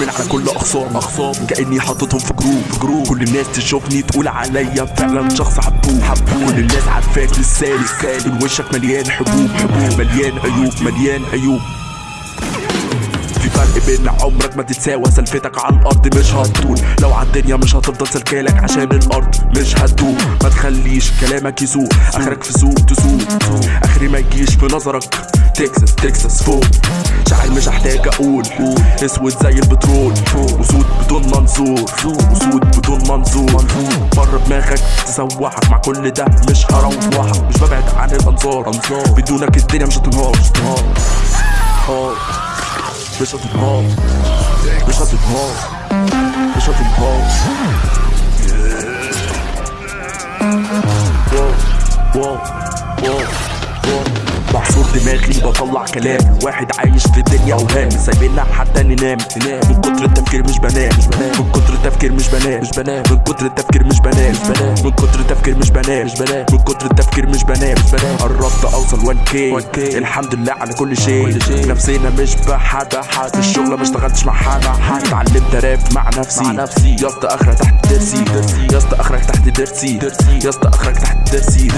أخصام أخصام. كأني حاططهم في جروب جروب كل الناس تشوفني تقول عليا فعلا شخص حبوب. حبوب. كل الناس عارفاك للسالك. من وشك مليان حبوب. حبوب. مليان عيوب مليان عيوب. في فرق بين عمرك ما تتساوى سلفتك على الأرض مش هتطول. لو على الدنيا مش هتفضل سلكالك عشان الأرض مش هتدوم ما تخليش كلامك يسوق آخرك في سوق تسوق آخري ما يجيش في نظرك. تكساس تكساس فوق. شاعر مش هحتاج أقول. أسود زي البترول. وسود بدون منظور. وسود بدون منظور. بره دماغك تسوحك مع كل ده. مش هروحك مش ببعد عن الأنظار. بدونك الدنيا مش هتنهار. هار. مش هتنهار. مش هتنهار. مش هتنهار. واو. واو. بعصر دماغي بطلع كلام. واحد عايش في الدنيا اوهام سايبيننا حتى ننام من كتر التفكير مش بنام. من كتر التفكير مش بنام. مش بنام من كتر التفكير مش بنام. مش بنام من كتر التفكير مش بنام. مش بنام من كتر التفكير مش بنام. مش بنام قربت أوصل 1 كي. الحمد لله على كل شيء. نفسينا مش بحد. في الشغل ما اشتغلتش مع حد. اتعلمت راب مع نفسي. مع نفسي. يا اسطى أخرك تحت درسي. يا اسطى أخرك تحت درسي. يا اسطى أخرك تحت درسي.